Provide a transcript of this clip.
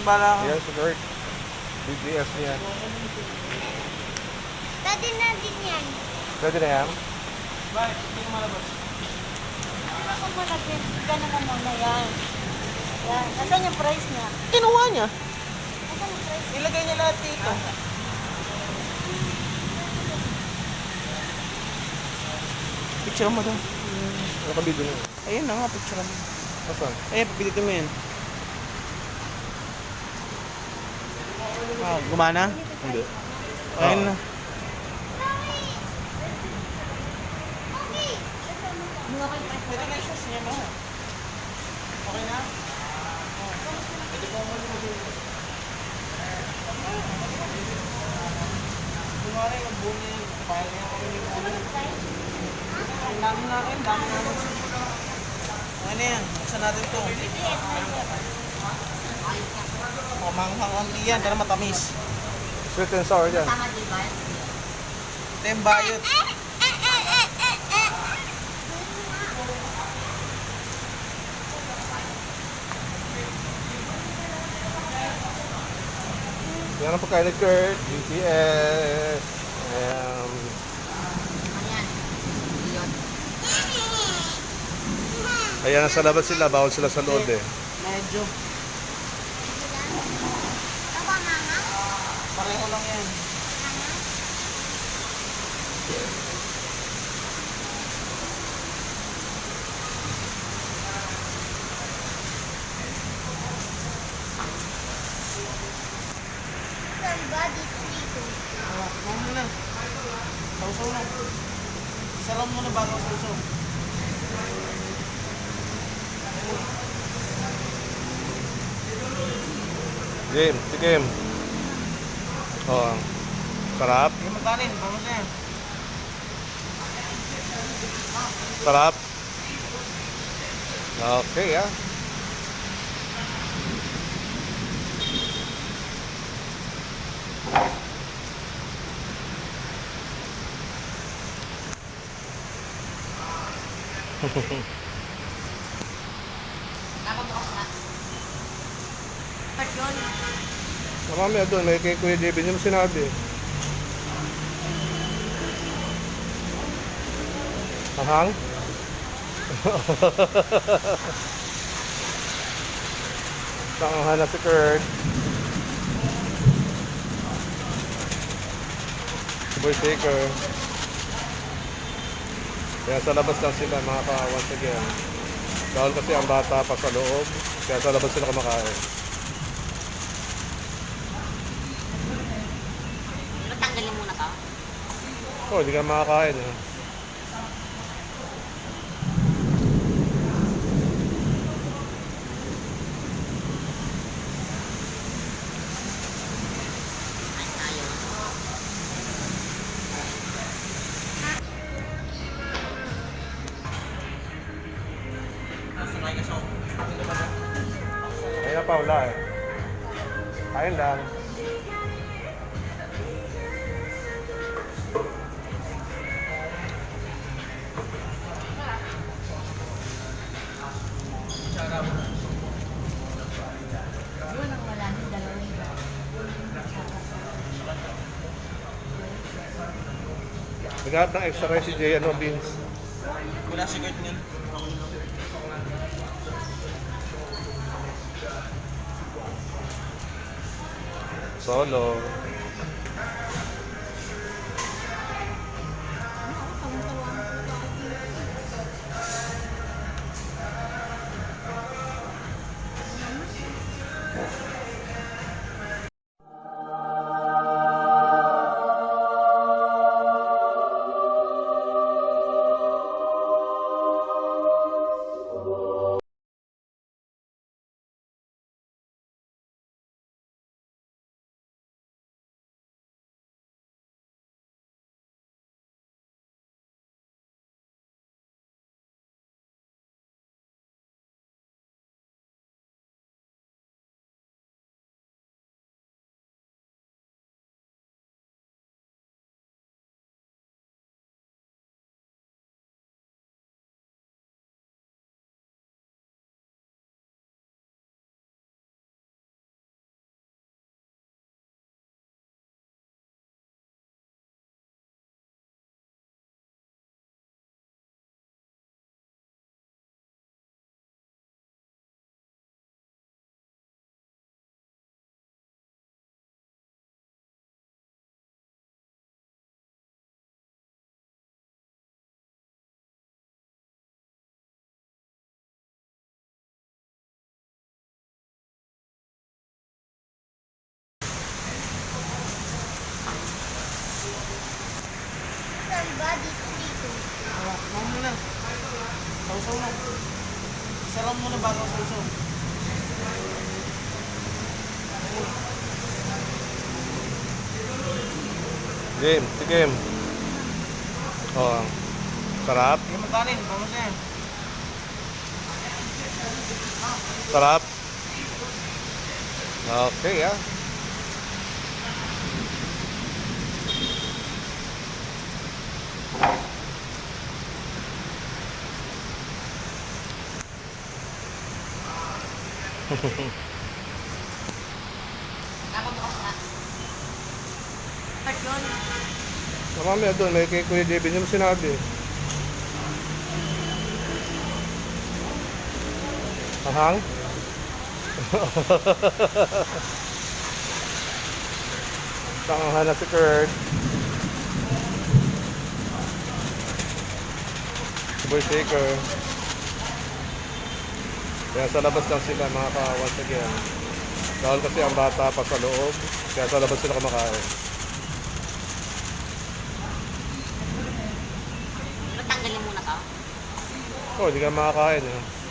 bala ka. Yan, si Kurt. BGS niya. Pwede na din yan. Pwede na yan? Bakit? Hindi ko malabas. Ano ko muna din? Ganun mo muna yan. Yan. Nasaan yung price niya? Kinuha niya. Nasaan yung price? Ilagay niya lahat dito. Picture mo daw. Nakabidyo na. Ayun na nga, picture mo. Asan? Ayun, pipilitin mo yan. Ah, gumana? Hindi. Ayun na. Pwede na. Okay na? Pwede po mo Kunwari, yung buni, file niya yung. Ang dami natin, dami natin. Ano yan? Buksan natin to. Pamanghang ang iyan, pero matamis. Sweet and sour yan. Ito yung bayot. Yan ang pagkain ni Kurt. BGS. Um, ayan, nasa labas sila. Bawal sila sa loob eh. Medyo. Pareho lang yan. Somebody treat me. Ah, Mama na. Sausaw na. Salam mo na bago sausaw. Game, Game. Oh, sarap. Hindi mo kanin, vamos na yan. Mamaya doon, may kay Kuya David yung sinabi. Ahang? Tangahan na si Kurt. Boy Shaker. Kaya sa labas lang sila mga ka once again. Dahil kasi ang bata pa sa loob. Kaya sa labas sila kumakain. Oh, hindi ka makakain. Eh. Ay, tayo. Sunay ka sa Ayun na pa, wala eh. Kain lang. Naghahat ng extra rice si Jay, ano, beans. Wala si Kurt niyan. Solo. susuno. Serong muna bago. Game. Oh, sarap. Gimentanin, Oke okay, ya. Nakabukas na. Part yun. Doon, may kay Kuya JB, mo sinabi. Ahang? Tangahan na si Kurt. Boy Shaker. Kaya sa labas lang sila mga ka once again. Dahil kasi ang bata pa sa loob. Kaya sa labas sila kumakain. Di ba tanggalin muna to? Oh, hindi ka makakain eh.